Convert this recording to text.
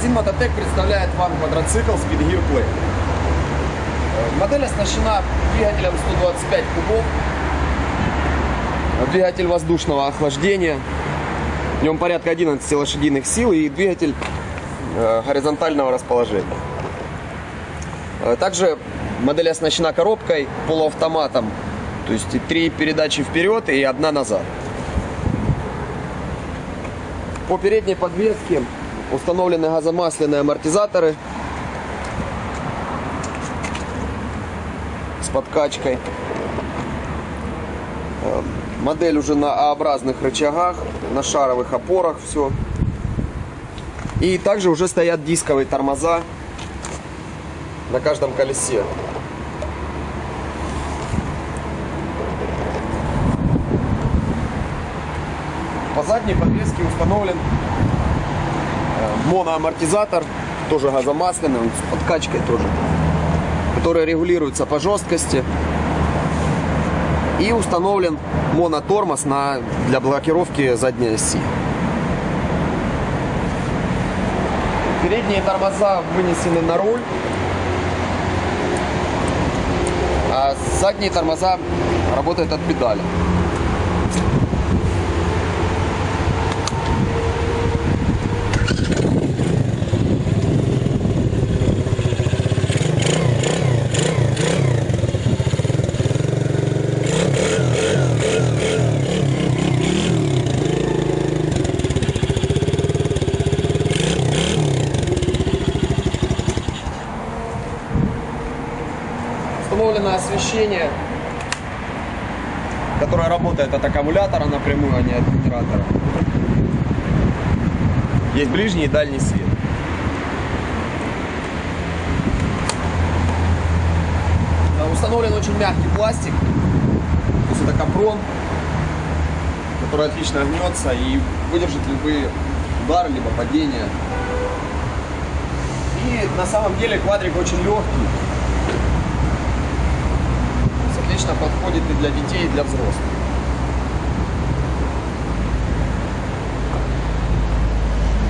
Магазин Мототек представляет вам квадроцикл Speed Gear Play. Э, Модель оснащена двигателем 125 кубов, двигатель воздушного охлаждения, в нем порядка 11 лошадиных сил и двигатель э, горизонтального расположения. Э, Также модель оснащена коробкой, полуавтоматом, то есть три передачи вперед и одна назад. По передней подвеске установлены газомасляные амортизаторы с подкачкой. Модель уже на А-образных рычагах, на шаровых опорах все. И также уже стоят дисковые тормоза на каждом колесе. По задней подвеске установлен моноамортизатор, тоже газомасляный, он с подкачкой тоже, который регулируется по жесткости. И установлен монотормоз на, для блокировки задней оси. Передние тормоза вынесены на руль, а задние тормоза работают от педали. Установлено освещение, которое работает от аккумулятора напрямую, а не от генератора. Есть ближний и дальний свет. Установлен очень мягкий пластик, то есть это капрон, который отлично гнется и выдержит любые удары, либо падения. И на самом деле квадрик очень легкий. То есть Отлично подходит и для детей, и для взрослых.